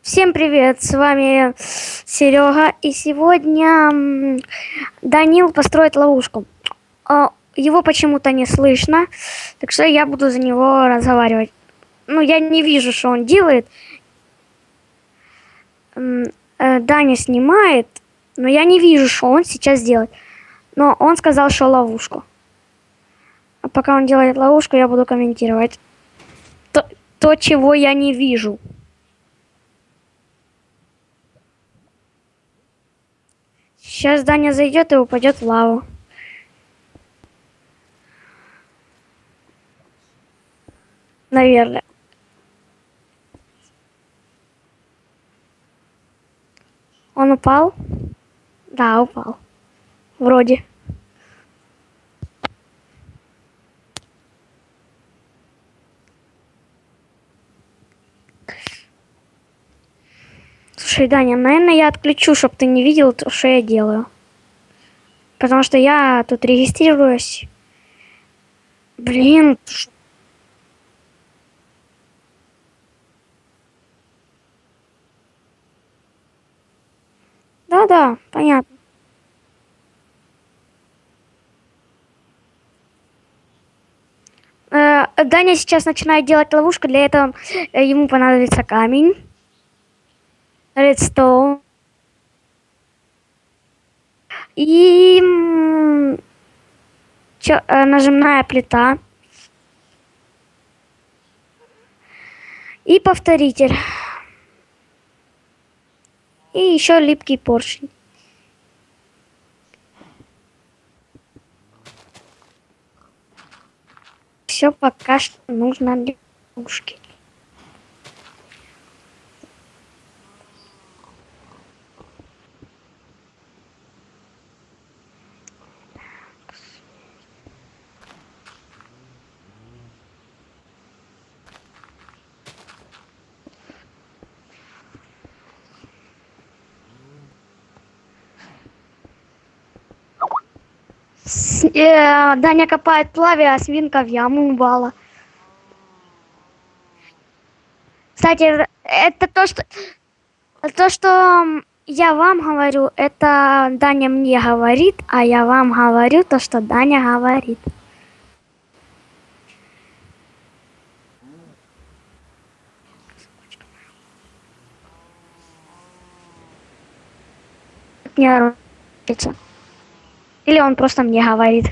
Всем привет, с вами Серега, и сегодня Данил построит ловушку. А, его почему-то не слышно, так что я буду за него разговаривать. Ну, я не вижу, что он делает. Э, Даня снимает, но я не вижу, что он сейчас делает. Но он сказал, что ловушку. А пока он делает ловушку, я буду комментировать то, то чего я не вижу. Сейчас Даня зайдет и упадет в лаву. Наверное. Он упал? Да, упал. Вроде. Слушай, Даня, наверное, я отключу, чтобы ты не видел, что я делаю. Потому что я тут регистрируюсь. Блин. Да-да, понятно. Э, Даня сейчас начинает делать ловушку, для этого э, ему понадобится камень redstone. И чё, э, нажимная плита. И повторитель. И еще липкий поршень. Все пока что нужно для лягушки. Э, Даня копает лаве, а свинка в яму упала. Кстати, это то, что... То, что я вам говорю, это Даня мне говорит, а я вам говорю то, что Даня говорит. Не нравится. Или он просто мне говорит.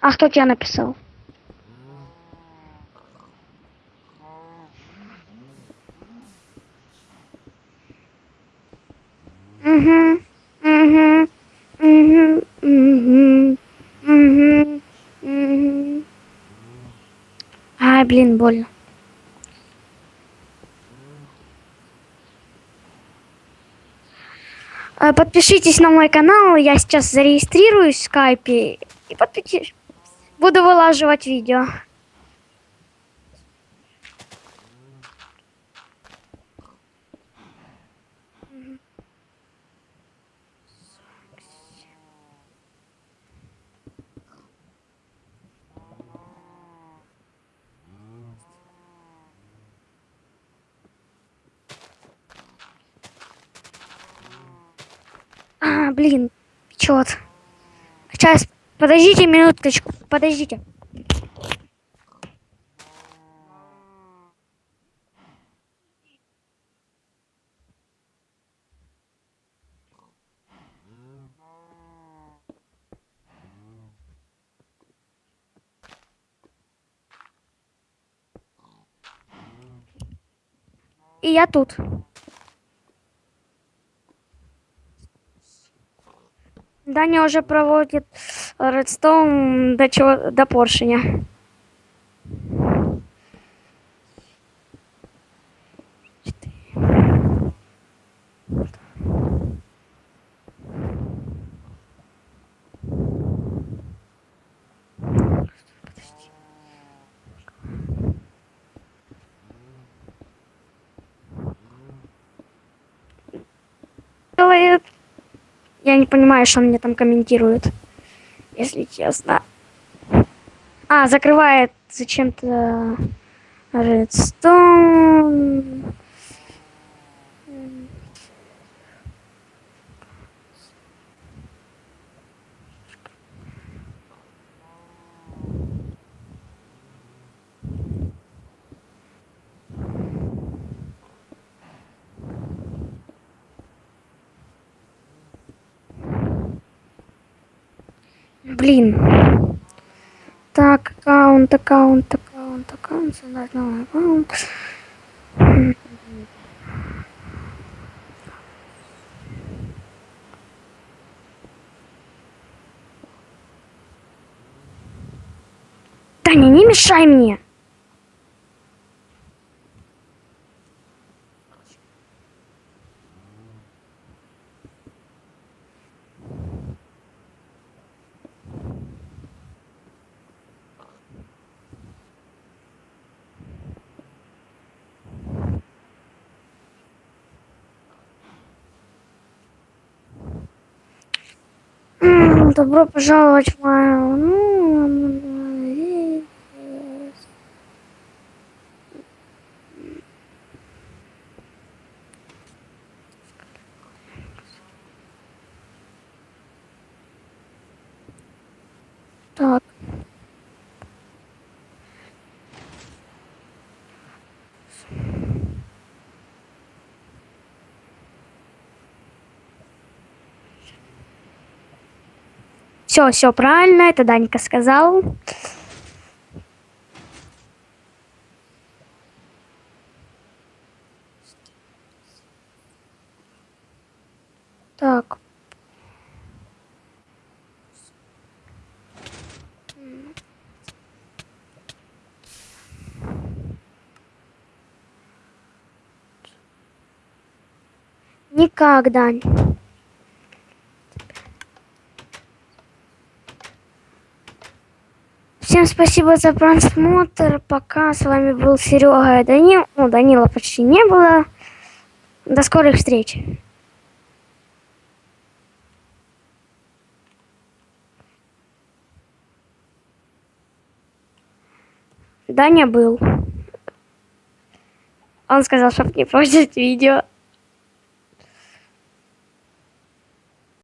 А кто тебя написал? Блин, больно. А, подпишитесь на мой канал, я сейчас зарегистрируюсь в скайпе и подпишитесь. Буду вылаживать видео. А, блин, чёт. Сейчас, подождите минуточку, подождите. И я тут. Даня уже проводит редстоун до, чего, до поршня. Я не понимаю, что он мне там комментирует, если честно. А, закрывает зачем-то Redstone. Блин. Так, аккаунт, аккаунт, аккаунт, аккаунт, создать новый аккаунт. Таня, не мешай мне. Добро пожаловать в мою... Так. Все, все правильно, это Данька сказал. Так. Никак, Всем спасибо за просмотр. Пока с вами был Серега и Данил. Ну, Данила почти не было. До скорых встреч. Даня был. Он сказал, чтобы не портить видео.